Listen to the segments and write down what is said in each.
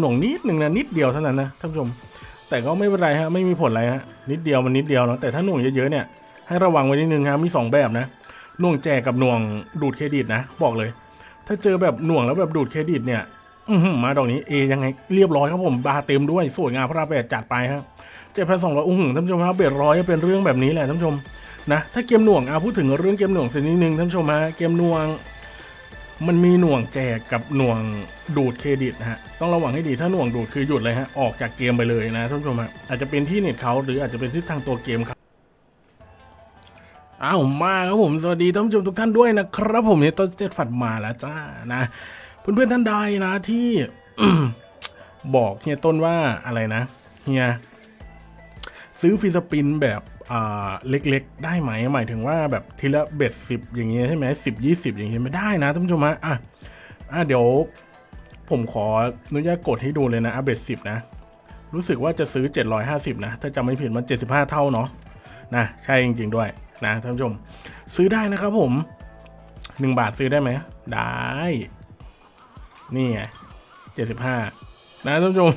หน่วงนิดหนึ่งนะนิดเดียวเท่านั้นนะท่านผู้ชม แต่ก็ไม่เป็นไรฮะไม่มีผลอะไรฮะนิดเดียวมันนิดเดียวเนาะแต่ถ้าหน่วงเยอะๆเนี่ยให้ระวังไว้นิดนึงครับมีสองแบบนะหน่วงแจกกับหน่วงดูดเครดิตนะ บอกเลย ถ้าเจอแบบหน่วงแล้วแบบดูดเครดิตเนี่ยอืมาดอกนี้เอยังไงเรียบร้อยครับผมบาร์เต็มด้วยสวยงามพระราแปดจัดไปฮะเจ็ดพันสองร้อยอุ้งท่านผู้ชมครับเบ็ดร้อยเป็นเรื่องแบบนี้แหละท่านผู้ชมนะถ้าเกมหน่วงอะพูดถึงเรื่องเกมหน่วงสักนิดนึงท่านผู้ชมฮะเกมหน่วง มันมีหน่วงแจกกับหน่วงดูดเครดิตนะฮะ ต้องระวังให้ดีถ้าหน่วงดูดคือหยุดเลยฮะ ออกจากเกมไปเลยนะท่านผู้ชมฮะ อาจจะเป็นที่เน็ตเขาหรืออาจจะเป็นที่ทางตัวเกมครับอ้าวมาครับผม สวัสดีท่านผู้ชมทุกท่านด้วยนะครับผมเนี่ยต้นเจ็ดฝัดมาแล้วจ้านะ เพื่อนๆท่านใดนะที่บอกเฮียต้นว่าอะไรนะเฮียซื้อฟีสปินแบบ เล็กๆ ได้ไหมหมายถึงว่าแบบทีละเบ็ดสิบอย่างเงี้ยใช่ไหมสิบยี่สิบอย่างเงี้ยไม่ได้นะท่านผู้ชมฮะอะอะเดี๋ยวผมขออนุญาตกดให้ดูเลยนะอัเบ็ดสิบนะ รู้สึกว่าจะซื้อ 750 นะ ถ้าจำไม่ผิดมัน 75 เท่าเนาะนะใช่จริง ๆ ด้วยนะท่านผู้ชม ซื้อได้นะครับผม 1 บาทซื้อได้ไหมได้ นี่ไง75 นะท่านผู้ชม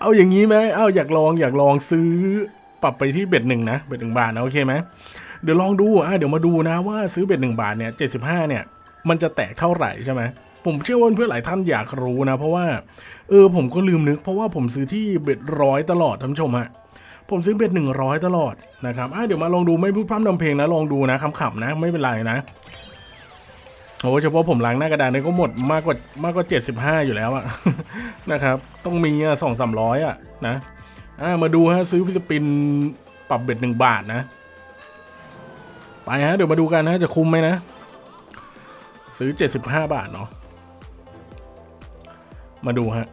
เอาอย่างนี้ไหมเอาอยากลองอยากลองซื้อ ปรับไปที่เบ็ดหนึ่งนะเบ็ดหนึ่งบาทนะโอเคไหมเดี๋ยวลองดูอะเดี๋ยวมาดูนะว่าซื้อเบ็ดหนึ่งบาทเนี่ย75เนี่ยมันจะแตกเท่าไหร่ใช่ไหมผมเชื่อว่าเพื่อนหลายท่านอยากรู้นะ เพราะว่าเออผมก็ลืมนึก เพราะว่าผมซื้อที่เบ็ดร้อยตลอดท่านผู้ชมฮะผมซื้อเบ็ดหนึ่งร้อยตลอดนะครับอะเดี๋ยวมาลองดูไม่พูดพร่ำนำเพลงนะลองดูนะขำๆนะไม่เป็นไรนะโอ้เฉพาะผมล้างหน้ากระดานนี่ก็หมดมากกว่ามากกว่าเจ็ดสิบห้าอยู่แล้วอะนะครับ ต้องมีอะสองสามร้อยอะนะ อะมาดูฮะซื้อฟิสปินปรับเบ็ดหนึ่งบาทนะ ไปฮะเดี๋ยวมาดูกันนะจะคุ้มไหมนะ ซื้อ 75 บาทเนาะมาดูฮะ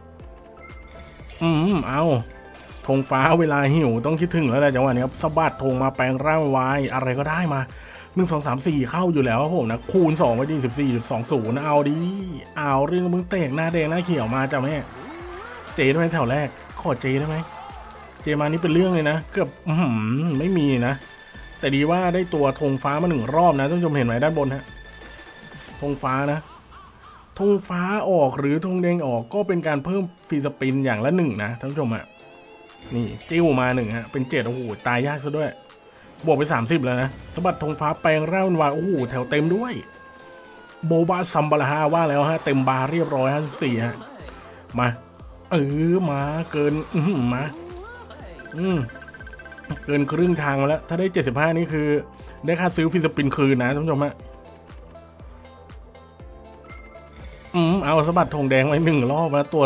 อืมเอาธงฟ้าเวลาหิวต้องคิดถึงแล้วแหละจังหวะนี้ครับสะบัดธงมาแปลงร่างวายอะไรก็ได้มาหนึ่งสองสามสี่เข้าอยู่แล้วครับผมนะ คูณสองไปดีสิบสี่จุดสองศูนย์เอาดีเอาเรื่องมึงเตกหน้าแดงหน้าเขียวมาจ้ะแม่ เจได้ไหมแถวแรก ขอเจได้ไหม จมานี่เป็นเรื่องเลยนะเกือบไม่มีนะ แต่ดีว่าได้ตัวธงฟ้ามาหนึ่งรอบนะท่านผู้ชมเห็นไหมด้านบนฮะธงฟ้านะธงฟ้าออกหรือธงแดงออกก็เป็นการเพิ่มฟรีสปินอย่างละหนึ่งนะท่านผู้ชมอะนี่จิ้วมาหนึ่งฮะเป็นเจ็ดโอ้โหตายยากซะด้วย บวกไป 30 แล้วนะสะบัดธงฟ้าแปลงร่างวาโอ้โหแถวเต็มด้วย โบบาซัมบาลาฮาว่าแล้วฮะเต็มบาเรียบร้อยฮะสี่ฮะมาเออมาเกิน อืมา อืมเกินครึ่งทางมาแล้ว ถ้าได้ 75 นี่คือ ได้ค่าซื้อฟรีสปินคืนนะท่านผู้ชมฮะอืมเอาสะบัดธงแดงไว้หนึ่งรอบนะตัว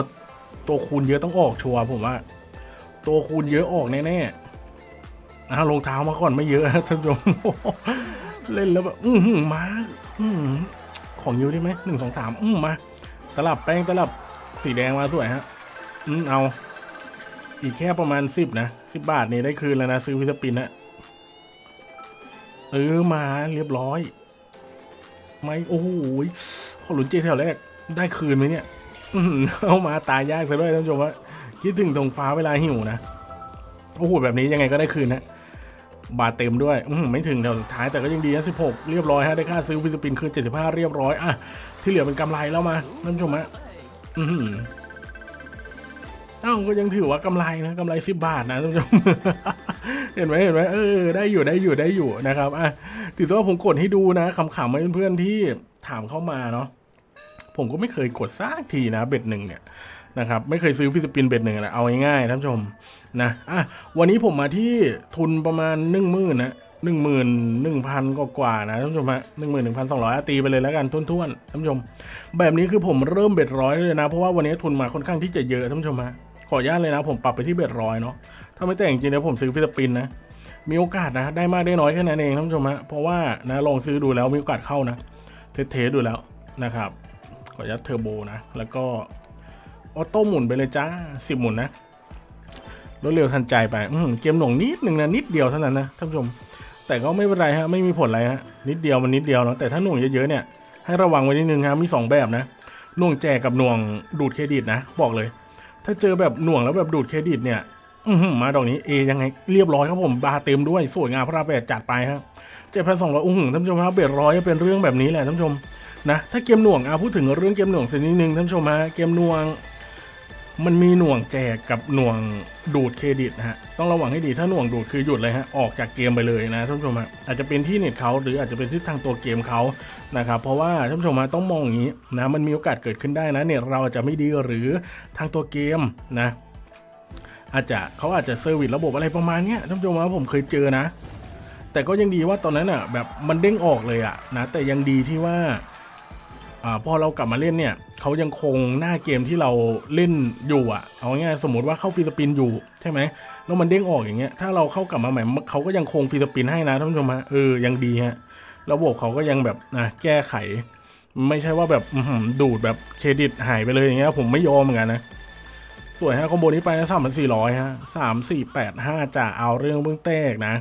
ตัวคูณเยอะต้องออกชัวร์ผมว่า ตัวคูณเยอะออกแน่ๆเอารองเท้ามาก่อนไม่เยอะท่านผู้ชมเล่นแล้วแบบอือหือมาอือหือของเยอะได้ไหมหนึ่งสองสามอืมมาตลับแป้งตลับสีแดงมาสวยฮะ อืมเอา อีกแค่ประมาณสิบนะสิบบาทนี่ได้คืนแล้วนะซื้อวิสปินนะเออมาเรียบร้อย ไม่โอ้โหขอหลุนเจแถวแรกได้คืนไหมเนี่ยอื้ออเอามาตายยากซะด้วยท่านผู้ชมว่าคิดถึงธงฟ้าเวลาหิวนะโอ้โหแบบนี้ยังไงก็ได้คืนนะบาทเต็มด้วยอืไม่ถึงแถวท้ายแต่ก็ยังดีนะสิบหกเรียบร้อยฮะได้ค่าซื้อฟิลิปปินคืนเจ็ดสิบห้าเรียบร้อยอะที่เหลือเป็นกำไรแล้วมาท่านผู้ชมฮะอือหือ เอ้าก็ยังถือว่ากำไรนะกำไรสิบบาทนะท่านผู้ชมเห็นไหมเห็นไหมเออได้อยู่ได้อยู่ได้อยู่นะครับอะถือว่าผมกดให้ดูนะขำๆให้เพื่อนๆที่ถามเข้ามาเนาะผมก็ไม่เคยกดสักทีนะเบ็ดหนึ่งเนี่ยนะครับไม่เคยซื้อ free spin bet หนึ่งนะเอาง่ายๆท่านผู้ชมนะอะวันนี้ผมมาที่ทุนประมาณหนึ่งหมื่นนะหนึ่งหมื่นหนึ่งพันกว่านะท่านผู้ชมฮะหนึ่งหมื่นหนึ่งพันสองร้อยตีไปเลยแล้วกันทุ่นๆท่านผู้ชม แบบนี้คือผมเริ่ม bet ร้อยเลยนะ เพราะว่าวันนี้ทุนมาค่อนข้างที่จะเยอะท่านผู้ชมฮะ ขออนุญาตเลยนะ ผมปรับไปที่ bet ร้อยเนาะถ้าไม่แต่งจริงๆแล้วผมซื้อ free spin นะมีโอกาสนะ ได้มากได้น้อยแค่นั้นเองท่านผู้ชมฮะเพราะว่านะลองซื้อดูแล้วมีโอกาสเข้านะtest ๆดูแล้วนะครับขออนุญาตเทอร์โบนะ แล้วก็ auto หมุนไปเลยจ้าสิบหมุนนะรวดเร็วทันใจไปอืเกมหน่วงนิดหนึ่งนะนิดเดียวเท่านั้นนะท่านผู้ชม แต่ก็ไม่เป็นไรฮะไม่มีผลอะไรฮะนิดเดียวมันนิดเดียวเนาะแต่ถ้าหน่วงเยอะๆเนี่ยให้ระวังไว้นิดนึงครับมีสองแบบนะหน่วงแจกกับหน่วงดูดเครดิตนะ บอกเลย ถ้าเจอแบบหน่วงแล้วแบบดูดเครดิตเนี่ยอืมาดอกนี้เอยังไงเรียบร้อยครับผมบาร์เต็มด้วยสวยงามพระราแปดจัดไปฮะเจ็ดพันสองร้อยอุ้ยท่านผู้ชมครับ bet ร้อยเป็นเรื่องแบบนี้แหละท่านผู้ชมนะถ้าเกมหน่วงอะพูดถึงเรื่องเกมหน่วงสักนิดนึงท่านผู้ชมฮะเกมหน่วง มันมีหน่วงแจกกับหน่วงดูดเครดิตนะฮะ ต้องระวังให้ดีถ้าหน่วงดูดคือหยุดเลยฮะ ออกจากเกมไปเลยนะท่านผู้ชมฮะ อาจจะเป็นที่เน็ตเขาหรืออาจจะเป็นที่ทางตัวเกมเขานะครับ เพราะว่าท่านผู้ชมฮะต้องมองอย่างนี้นะ มันมีโอกาสเกิดขึ้นได้นะเน็ตเราอาจจะไม่ดีหรือทางตัวเกมนะ อาจจะเขาอาจจะ service ระบบอะไรประมาณนี้ท่านผู้ชมว่าผมเคยเจอนะ แต่ก็ยังดีว่าตอนนั้นอะแบบมันเด้งออกเลยอะนะ แต่ยังดีที่ว่า อพอเรากลับมาเล่นเนี่ยเขายังคงหน้าเกมที่เราเล่นอยู่อะ เอาง่ายสมมติว่าเข้าฟรีสปินอยู่ใช่ไหมแล้วมันเด้งออกอย่างเงี้ยถ้าเราเข้ากลับมาใหม่เขาก็ยังคงฟรีสปินให้นะท่านผู้ชมฮะเออยังดีฮะระบบเขาก็ยังแบบนะแก้ไข ไม่ใช่ว่าแบบดูดแบบเครดิตหายไปเลยอย่างเงี้ยผมไม่ยอมเหมือนกันนะสวยฮะคอมโบนี้ไปสามพันสี่ร้อยฮะสามสี่แปดห้าจะเอาเรื่องเบื้องแตกนะ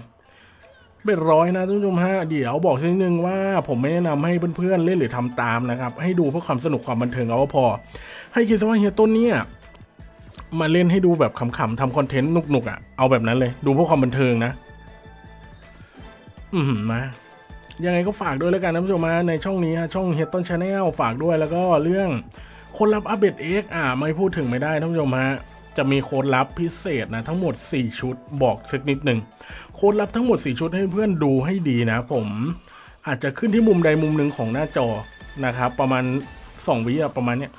เป็นร้อยนะท่านผู้ชมฮะเดี๋ยวบอกสักนิดนึงว่าผมไม่แนะนำให้เพื่อนๆเล่นหรือทำตามนะครับ ให้ดูเพื่อความสนุกความบันเทิงเอาก็พอ ให้คิดซะว่าเฮียต้นเนี่ยมาเล่นให้ดูแบบขำๆทำคอนเทนต์หนุกๆอะเอาแบบนั้นเลย ดูเพื่อความบันเทิงนะ อือหือมายังไงก็ฝากด้วยแล้วกันนะท่านผู้ชมมาในช่องนี้ฮะช่องเฮียต้นชาแนลฝากด้วยแล้วก็เรื่องโค้ดลับอัปเดตเอ็กอ่าไม่พูดถึงไม่ได้ท่านผู้ชมฮะ จะมีโค้ดลับพิเศษนะทั้งหมด 4 ชุดบอกสักนิดหนึ่งโค้ดลับทั้งหมด 4 ชุดให้เพื่อนดูให้ดีนะผมอาจจะขึ้นที่มุมใดมุมหนึ่งของหน้าจอนะครับ ประมาณ 2 วิประมาณเนี้ย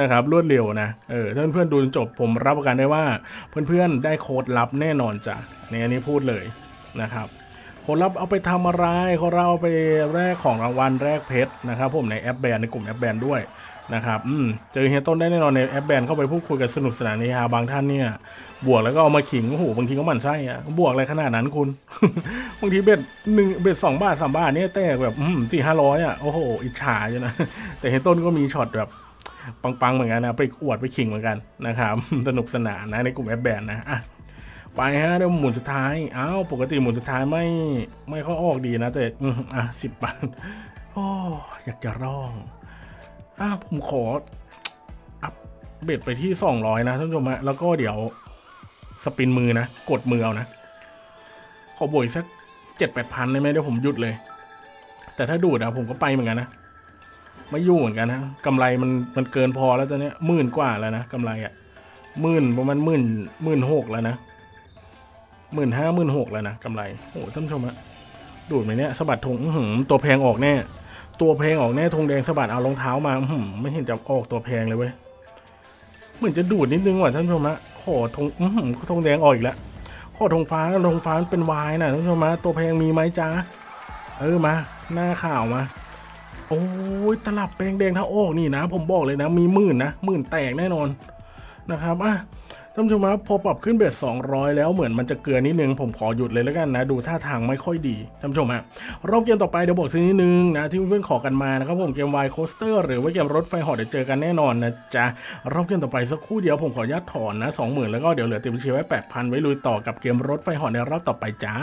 นะครับรวดเร็วนะเออถ้าเพื่อนๆดูจนจบผมรับประกันได้ว่า เพื่อนๆได้โค้ดลับแน่นอนจ้ะในอันนี้พูดเลยนะครับโค้ดลับเอาไปทำอะไรเขาเราไปแลกของรางวัลแลกเพชรนะครับผมในแอปแบนในกลุ่มแอปแบนด้วย นะครับอืมเจอเฮียต้นได้แน่นอนในแอปแบนเข้าไปพูดคุยกันสนุกสนานเฮฮาบางท่านเนี่ย บวกแล้วก็เอามาขิงโอ้โหบางทีก็หมั่นไส้อะบวกอะไรขนาดนั้นคุณ บางทีเบ็ดหนึ่งเบ็ดสองบาทสามบาทเนี่ยแตกแบบสี่ห้าร้อยอะโอ้โหอิจฉาอยู่นะ แต่เฮียต้นก็มีช็อตแบบปังๆเหมือนกันนะไปอวดไปขิงเหมือนกันนะครับสนุกสนานนะในกลุ่มแอปแบนนะอะไปฮะเดี๋ยวหมุนสุดท้ายอ้าวปกติหมุนสุดท้ายไม่ไม่ค่อยออกดีนะแต่อะสิบบาทโอ้อยากจะร้อง อะผมขออัพเบ็ดไปที่สองร้อยนะท่านผู้ชมฮะแล้วก็เดี๋ยวสปินมือนะ กดมือเอานะ ขอบวกอีกสักเจ็ดแปดพันได้ไหมเดี๋ยวผมหยุดเลย แต่ถ้าดูดอะผมก็ไปเหมือนกันนะไม่ยุ่งเหมือนกันนะกำไรมันมันเกินพอแล้วตอนนี้หมื่นกว่าแล้วนะกำไรอะหมื่นประมาณหมื่นหมื่นหกแล้วนะหมื่นห้าหมื่นหกแล้วนะกำไรโอ้ท่านผู้ชมฮะดูดไหมเนี่ยสะบัดธงหือตัวแพงออกแน่ ตัวแพลงออกแน่ธงแดงสะบัดเอารองเท้ามาไม่เห็นจะออกตัวแพงเลยเว้ยเหมือนจะดูดนิดนึงว่ะท่านผู้ชมฮะขอธงอื้อหือธงแดงออกอีกแล้วขอธงฟ้าธงฟ้ามันเป็นวายนะท่านผู้ชมฮะตัวแพงมีไหมจ้าเออมา หน้าข่าวมาโอ้ยตลับแปลงแดงถ้าออกนี่นะ ผมบอกเลยนะ มีหมื่นนะหมื่นแตกแน่นอนนะครับอะ ท่านผู้ชมครับพอปรับขึ้นเบส200 แล้วเหมือนมันจะเกลือนิดนึง ผมขอหยุดเลยแล้วกันนะ ดูท่าทางไม่ค่อยดีท่านผู้ชมฮะรอบเกมต่อไปเดี๋ยวบอกสักนิดนึงนะ ที่เพื่อนๆขอกันมานะครับผมเกมไวโคสเตอร์หรือว่าเกมรถไฟหอเดี๋ยวเจอกันแน่นอนนะจ๊ะรอบเกมต่อไปสักครู่เดียวผมขออนุญาตถอนนะ20,000แล้วก็เดี๋ยวเหลือเต็มบัญชีไว้8,000ไว้ลุยต่อกับเกมรถไฟหอในรอบต่อไปจ้า